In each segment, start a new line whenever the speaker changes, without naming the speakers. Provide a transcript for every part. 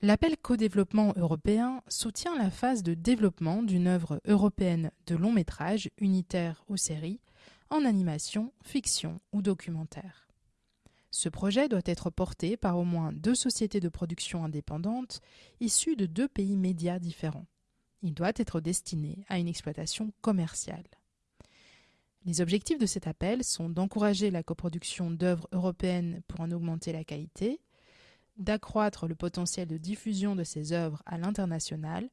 L'appel co-développement européen soutient la phase de développement d'une œuvre européenne de long métrage, unitaire ou série, en animation, fiction ou documentaire. Ce projet doit être porté par au moins deux sociétés de production indépendantes issues de deux pays médias différents. Il doit être destiné à une exploitation commerciale. Les objectifs de cet appel sont d'encourager la coproduction d'œuvres européennes pour en augmenter la qualité, d'accroître le potentiel de diffusion de ces œuvres à l'international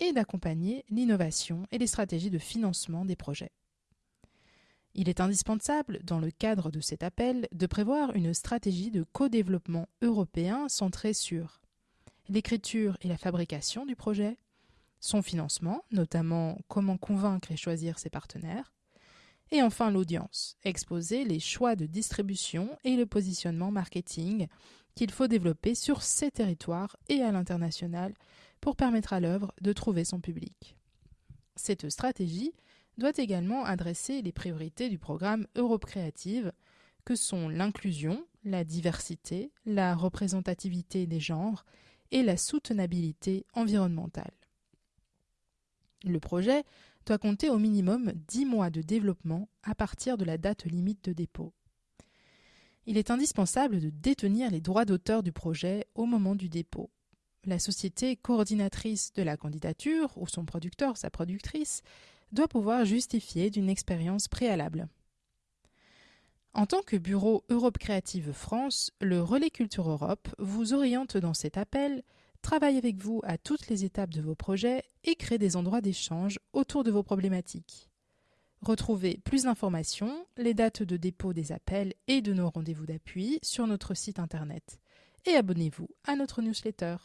et d'accompagner l'innovation et les stratégies de financement des projets. Il est indispensable, dans le cadre de cet appel, de prévoir une stratégie de co-développement européen centrée sur l'écriture et la fabrication du projet, son financement, notamment comment convaincre et choisir ses partenaires, et enfin l'audience, exposer les choix de distribution et le positionnement marketing qu'il faut développer sur ces territoires et à l'international pour permettre à l'œuvre de trouver son public. Cette stratégie doit également adresser les priorités du programme Europe Créative, que sont l'inclusion, la diversité, la représentativité des genres et la soutenabilité environnementale. Le projet doit compter au minimum 10 mois de développement à partir de la date limite de dépôt. Il est indispensable de détenir les droits d'auteur du projet au moment du dépôt. La société coordinatrice de la candidature, ou son producteur, sa productrice, doit pouvoir justifier d'une expérience préalable. En tant que bureau Europe Créative France, le Relais Culture Europe vous oriente dans cet appel, travaille avec vous à toutes les étapes de vos projets et crée des endroits d'échange autour de vos problématiques. Retrouvez plus d'informations, les dates de dépôt des appels et de nos rendez-vous d'appui sur notre site internet. Et abonnez-vous à notre newsletter.